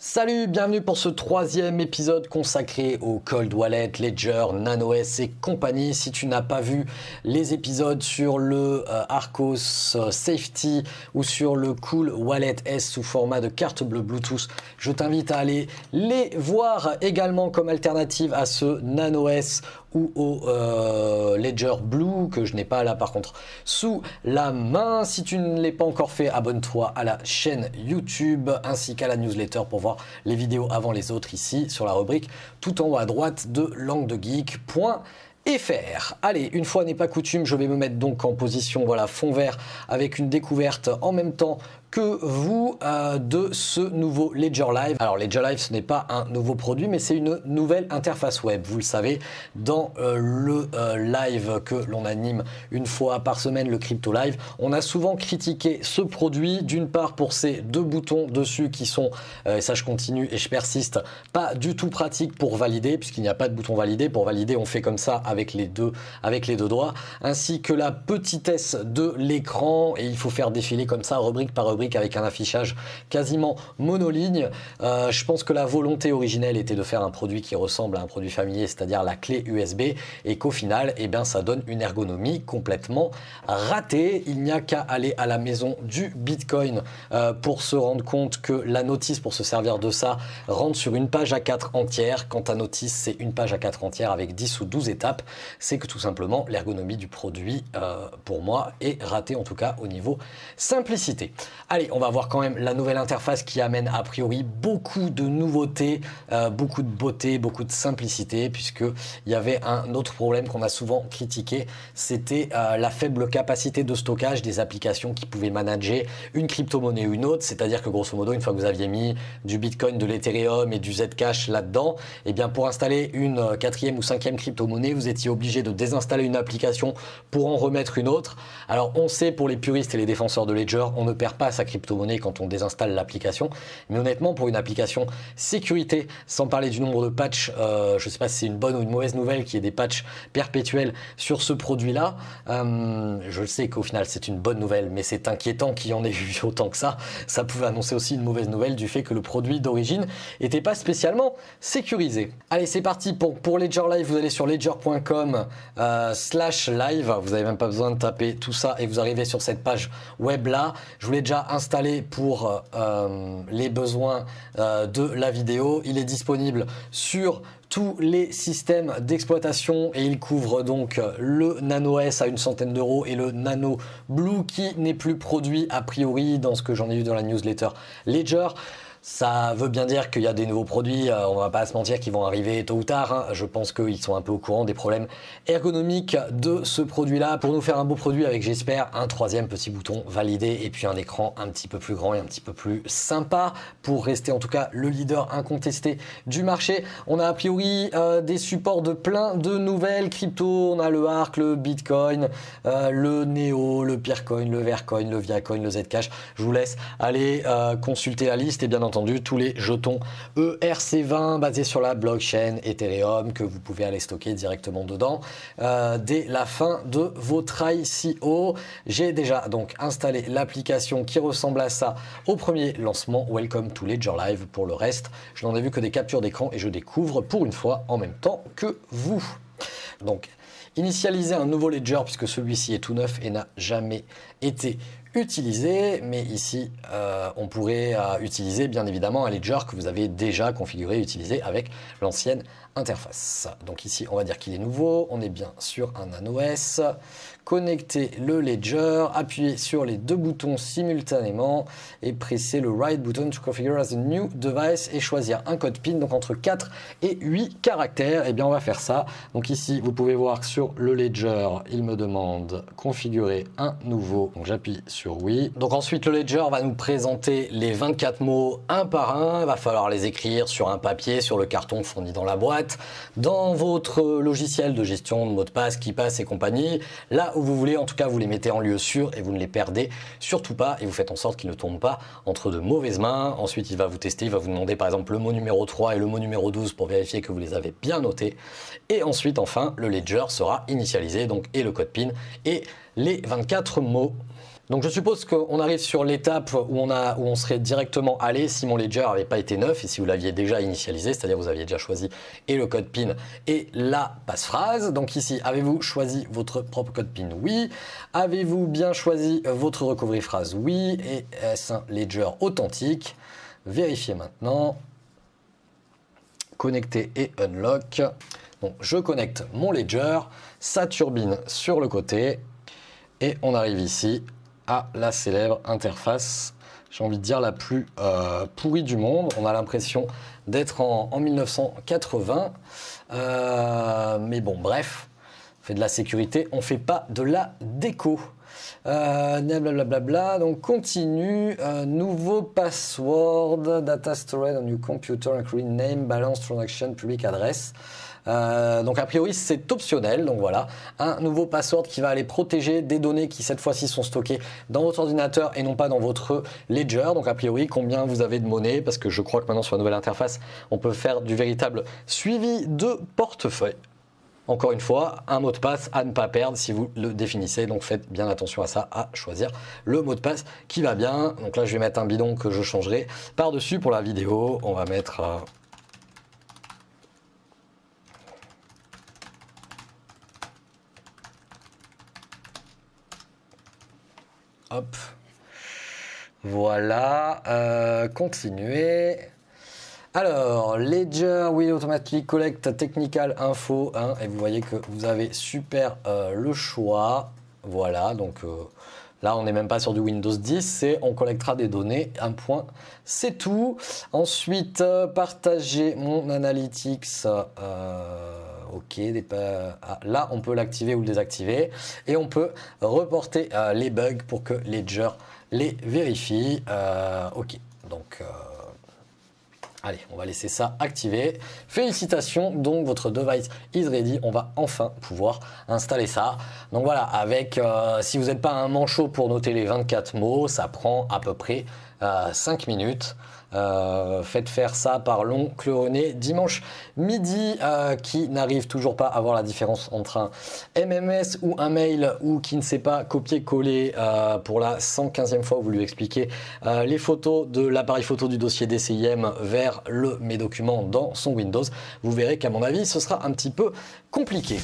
Salut, bienvenue pour ce troisième épisode consacré au Cold Wallet, Ledger, NanoS et compagnie. Si tu n'as pas vu les épisodes sur le euh, Arcos euh, Safety ou sur le Cool Wallet S sous format de carte bleue Bluetooth, je t'invite à aller les voir également comme alternative à ce NanoS ou au euh, Ledger Blue que je n'ai pas là par contre sous la main. Si tu ne l'es pas encore fait, abonne-toi à la chaîne YouTube ainsi qu'à la newsletter pour voir les vidéos avant les autres ici sur la rubrique tout en haut à droite de languedegeek.fr. Allez, une fois n'est pas coutume, je vais me mettre donc en position voilà fond vert avec une découverte en même temps que vous euh, de ce nouveau Ledger Live. Alors Ledger Live ce n'est pas un nouveau produit mais c'est une nouvelle interface web. Vous le savez dans euh, le euh, live que l'on anime une fois par semaine le Crypto Live, on a souvent critiqué ce produit d'une part pour ces deux boutons dessus qui sont, et ça je continue et je persiste, pas du tout pratique pour valider puisqu'il n'y a pas de bouton validé. Pour valider on fait comme ça avec les deux, avec les deux doigts ainsi que la petitesse de l'écran et il faut faire défiler comme ça rubrique par rubrique avec un affichage quasiment monoligne. Euh, je pense que la volonté originelle était de faire un produit qui ressemble à un produit familier, c'est-à-dire la clé USB, et qu'au final, eh bien, ça donne une ergonomie complètement ratée. Il n'y a qu'à aller à la maison du Bitcoin euh, pour se rendre compte que la notice pour se servir de ça rentre sur une page à 4 entière. Quant à notice, c'est une page à 4 entière avec 10 ou 12 étapes. C'est que tout simplement l'ergonomie du produit, euh, pour moi, est ratée en tout cas au niveau simplicité. Allez, on va voir quand même la nouvelle interface qui amène a priori beaucoup de nouveautés, euh, beaucoup de beauté, beaucoup de simplicité, puisqu'il y avait un autre problème qu'on a souvent critiqué, c'était euh, la faible capacité de stockage des applications qui pouvaient manager une crypto-monnaie ou une autre, c'est-à-dire que grosso modo, une fois que vous aviez mis du Bitcoin, de l'Ethereum et du Zcash là-dedans, eh bien pour installer une euh, quatrième ou cinquième crypto-monnaie, vous étiez obligé de désinstaller une application pour en remettre une autre. Alors on sait pour les puristes et les défenseurs de Ledger, on ne perd pas sa crypto-monnaie quand on désinstalle l'application. Mais honnêtement, pour une application sécurité, sans parler du nombre de patchs, euh, je ne sais pas si c'est une bonne ou une mauvaise nouvelle qu'il y ait des patchs perpétuels sur ce produit-là. Euh, je sais qu'au final, c'est une bonne nouvelle, mais c'est inquiétant qu'il y en ait eu autant que ça. Ça pouvait annoncer aussi une mauvaise nouvelle du fait que le produit d'origine n'était pas spécialement sécurisé. Allez, c'est parti. Pour, pour Ledger Live, vous allez sur ledger.com euh, slash live. Vous n'avez même pas besoin de taper tout ça et vous arrivez sur cette page web là. Je vous l'ai déjà installé pour euh, les besoins euh, de la vidéo. Il est disponible sur tous les systèmes d'exploitation et il couvre donc le Nano S à une centaine d'euros et le Nano Blue qui n'est plus produit a priori dans ce que j'en ai eu dans la newsletter Ledger. Ça veut bien dire qu'il y a des nouveaux produits, euh, on va pas se mentir, qui vont arriver tôt ou tard. Hein. Je pense qu'ils sont un peu au courant des problèmes ergonomiques de ce produit-là pour nous faire un beau produit avec, j'espère, un troisième petit bouton validé et puis un écran un petit peu plus grand et un petit peu plus sympa pour rester en tout cas le leader incontesté du marché. On a a priori euh, des supports de plein de nouvelles cryptos. On a le ARC, le Bitcoin, euh, le Neo, le Peercoin, le Vercoin, le Viacoin, le Zcash. Je vous laisse aller consulter la liste et bien entendu tous les jetons ERC20 basés sur la blockchain Ethereum que vous pouvez aller stocker directement dedans euh, dès la fin de votre ICO. J'ai déjà donc installé l'application qui ressemble à ça au premier lancement Welcome to Ledger Live. Pour le reste, je n'en ai vu que des captures d'écran et je découvre pour une fois en même temps que vous. Donc, initialiser un nouveau ledger puisque celui-ci est tout neuf et n'a jamais été utilisé, mais ici euh, on pourrait euh, utiliser bien évidemment un ledger que vous avez déjà configuré et utilisé avec l'ancienne interface. Donc ici on va dire qu'il est nouveau, on est bien sur un Nano S, connecter le ledger, appuyer sur les deux boutons simultanément et presser le right button to configure as a new device et choisir un code PIN donc entre 4 et 8 caractères. Eh bien on va faire ça. Donc ici vous pouvez voir sur le ledger, il me demande configurer un nouveau. Donc j'appuie sur oui. Donc ensuite le ledger va nous présenter les 24 mots un par un. Il va falloir les écrire sur un papier, sur le carton fourni dans la boîte, dans votre logiciel de gestion de mots de passe qui passe et compagnie. Là vous voulez, en tout cas vous les mettez en lieu sûr et vous ne les perdez surtout pas et vous faites en sorte qu'ils ne tombent pas entre de mauvaises mains. Ensuite il va vous tester, il va vous demander par exemple le mot numéro 3 et le mot numéro 12 pour vérifier que vous les avez bien notés. Et ensuite enfin le ledger sera initialisé donc et le code PIN et les 24 mots Donc je suppose qu'on arrive sur l'étape où, on serait directement allé si mon ledger n'avait pas été neuf et si vous l'aviez déjà initialisé, c'est-à-dire vous aviez déjà choisi et le code PIN et la passphrase. Donc ici, avez-vous choisi votre propre code PIN? Oui. Avez-vous bien choisi votre recovery phrase? Oui. Et est-ce un ledger authentique? Vérifiez maintenant. Connecter et unlock. Je connecte mon ledger, sa turbine sur le côté et on arrive ici à la célèbre interface, j'ai envie de dire la plus euh, pourrie du monde. On a l'impression d'être en, 1980. Euh, mais bon, bref, on fait de la sécurité, on fait pas de la déco. Euh, blablabla, donc continue, euh, nouveau password, data storage on your computer, including name, balance, transaction, public address. Euh, donc a priori c'est optionnel, donc voilà, un nouveau password qui va aller protéger des données qui cette fois-ci sont stockées dans votre ordinateur et non pas dans votre ledger. Donc a priori combien vous avez de monnaie, parce que je crois que maintenant sur la nouvelle interface on peut faire du véritable suivi de portefeuille. Encore une fois, un mot de passe à ne pas perdre si vous le définissez. Donc faites bien attention à ça, à choisir le mot de passe qui va bien. Donc là, je vais mettre un bidon que je changerai par-dessus pour la vidéo. On va mettre... Euh, Hop. Voilà. Euh, continuer. Alors, Ledger will automatically collect technical info. Hein, et vous voyez que vous avez super euh, le choix. Voilà, donc euh, là, on n'est même pas sur du Windows 10. C'est on collectera des données. Un point, c'est tout. Ensuite, partager mon analytics. Ok, ah, là on peut l'activer ou le désactiver et on peut reporter euh, les bugs pour que Ledger les vérifie. Euh, ok, donc euh, allez, on va laisser ça activé. Félicitations, donc votre device is ready. On va enfin pouvoir installer ça. Donc voilà, avec si vous n'êtes pas un manchot pour noter les 24 mots, ça prend à peu près 5 minutes. Euh, faites faire ça par l'oncle René dimanche midi euh, qui n'arrive toujours pas à voir la différence entre un MMS ou un mail ou qui ne sait pas copier-coller euh, pour la 115e fois vous lui expliquez les photos de l'appareil photo du dossier DCIM vers le mes documents dans son Windows. Vous verrez qu'à mon avis ce sera un petit peu compliqué.